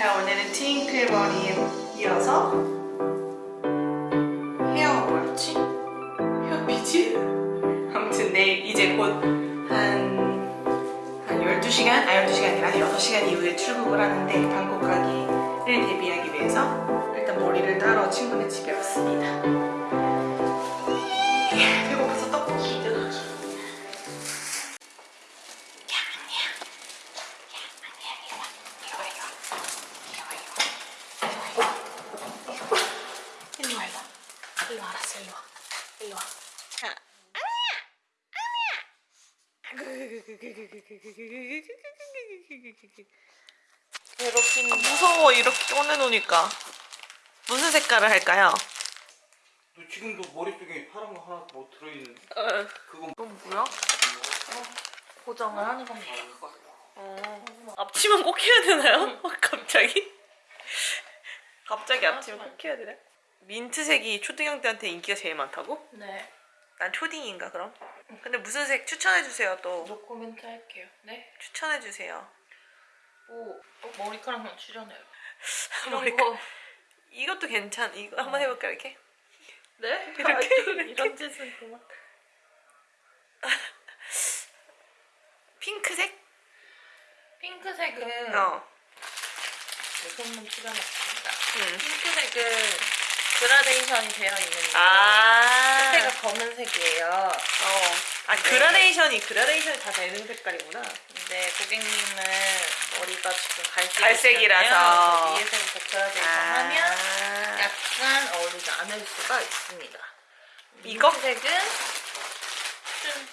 자 오늘은 트윙클 머리에 이어서 헤어 뭐였지? 헤어피지? 아무튼 내일 이제 곧한 한 12시간? 아 12시간이 아니라 6시간 이후에 출국을 하는데 방콕 가기를 대비하기 위해서 일단 머리를 따러 친구네 집에 왔습니다 일로 와, 알았어, 일로 와. 일로 와. 자, 괴롭힌다. 무서워, 이렇게 꺼내놓으니까. 무슨 색깔을 할까요? 너 지금도 머릿속에 파란 거 하나 뭐 들어있는데 어, 그건 그건 뭐야? 고정을 하는. 그거. 어. 앞치마 꼭 해야 되나요? 갑자기? 갑자기 앞치마 꼭 해야 되나? 민트색이 초등형 때한테 인기가 제일 많다고? 네. 난 초딩인가 그럼? 근데 무슨 색 추천해주세요 또 노코멘트 할게요. 네. 추천해주세요 뭐 어, 머리카락만 출연해요. 이런 머리카- 거. 이것도 괜찮 이거 한번 해볼까 이렇게? 네? 이렇게, 아. 이런 짓은 그만. 핑크색? 핑크색은 어 네, 손만 출연했습니다. 응. 핑크색은 그라데이션이 되어 있는데 아 끝에가 검은색이에요. 어. 아 네. 그라데이션이 그라데이션이 다 되는 색깔이구나 근데 고객님은 머리가 지금 갈색 갈색이라서. 위에서부터 그라데이션 아. 하면 약간 어울리지 않을 수가 있습니다. 이거? 색은 좀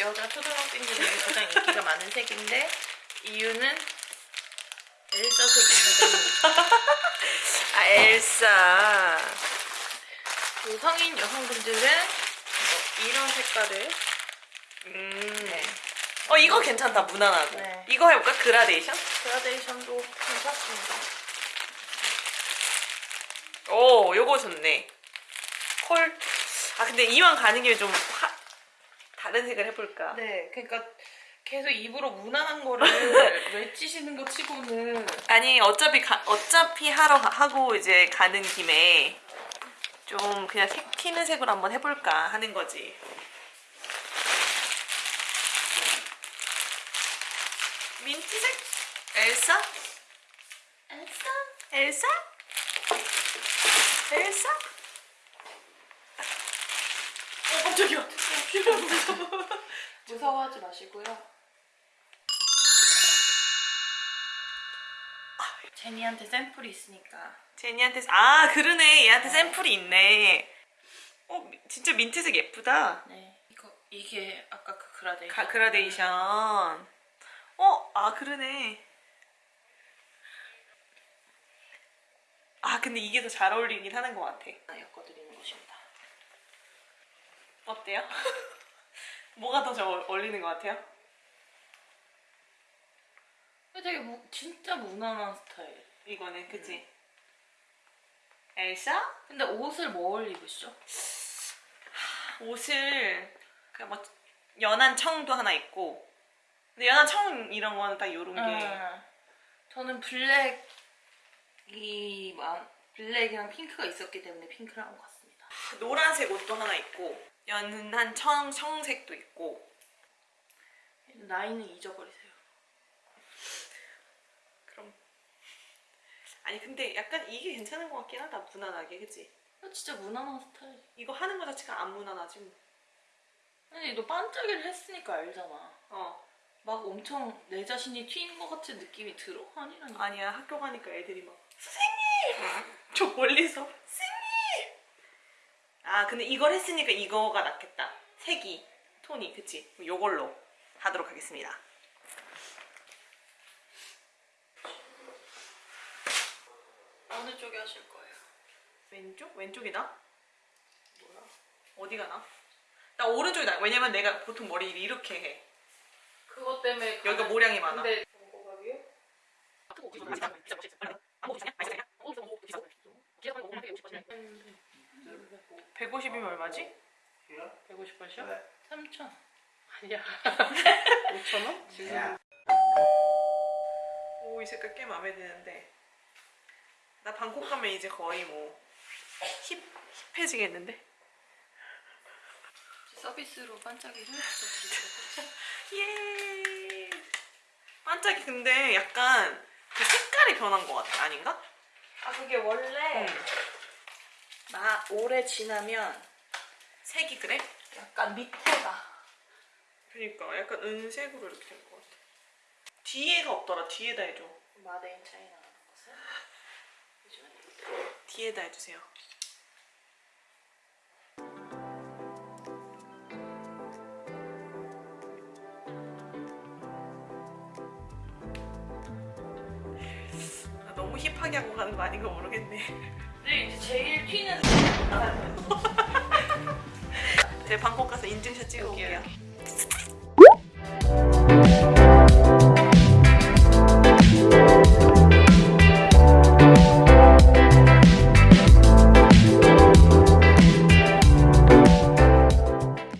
여자 초등학생들에게 가장 인기가 많은 색인데 이유는 엘사색이 묻어있는 아 엘사 그 성인 여성분들은 뭐 이런 색깔을 음. 네. 어 이거 괜찮다 무난하고 네. 이거 해볼까 그라데이션? 그라데이션도 괜찮습니다. 오 요거 좋네 콜. 아 근데 이왕 가는 김에 좀 화... 다른 색을 해볼까? 네, 그러니까 계속 입으로 무난한 거를 외치시는 거 치고는 아니 어차피 가, 어차피 하러 가- 하고 이제 가는 김에 좀 그냥 색 튀는 색으로 한번 해볼까 하는 거지. 민트색? 엘사? 엘사? 엘사? 엘사? 어 깜짝이야. 무서워하지 마시고요. 제니한테 샘플이 있으니까 제니한테 아 그러네 얘한테 샘플이 있네. 어 미- 진짜 민트색 예쁘다. 네 이거 이게 아까 그 그라데이션 가, 그라데이션. 어, 아 그러네. 아 근데 이게 더 잘 어울리긴 하는 것 같아. 아, 엮어드리는 것입니다. 어때요? 뭐가 더 잘 어울리는 것 같아요? 되게 무, 진짜 무난한 스타일. 이거는 그치? 엘사? 근데 옷을 뭐 올리고있죠? 옷을 그냥 뭐 연한 청도 하나 있고 근데 연한 청 이런 거는 딱 요런 게 음, 저는 블랙이 만 블랙이랑 핑크가 있었기 때문에 핑크를 한 것 같습니다. 노란색 옷도 하나 있고 연한 청, 청색도 있고 라인은 잊어버리세요. 그럼 아니 근데 약간 이게 괜찮은 것 같긴 하다 무난하게 그치? 이거 진짜 무난한 스타일. 이거 하는 거 자체가 안 무난하지 뭐. 아니 너 반짝이를 했으니까 알잖아. 어막 엄청 내 자신이 튀는 것 같은 느낌이 들어? 아니라니. 아니야 학교 가니까 애들이 막 선생님 저 멀리서 선생님 아 근데 이걸 했으니까 이거가 낫겠다 색이 톤이 그치 요걸로 하도록 하겠습니다 어느 쪽에 하실 거예요? 왼쪽? 왼쪽이다? 뭐야? 어디가 나? 나 오른쪽이 나 왜냐면 내가 보통 머리를 이렇게 해 그것 때문에 여기가 모량이 많아 근데 뭐가 위에? 음, 150이면 얼마지? 150원이요? 네. 3천 아니야 5천 원? 지금 야. 오이 색깔 꽤 마음에 드는데 나 방콕 가면 이제 거의 뭐 힙, 힙해지겠는데? 서비스로 반짝이를 또 예. 반짝이 근데 약간 그 색깔이 변한 것 같아 아닌가? 아 그게 원래 나 오래 지나면 색이 그래? 약간 밑에가 그러니까 약간 은색으로 이렇게 된 것 같아. 뒤에가 없더라. 뒤에다 해줘. 마데인 차이나 뒤에다 해주세요. 아, 너무 힙하게 하고 가는 거 아닌가 모르겠네. 근데 이제 제일 튀는 제가 방콕 가서 인증샷 찍어 올게요. 여기요.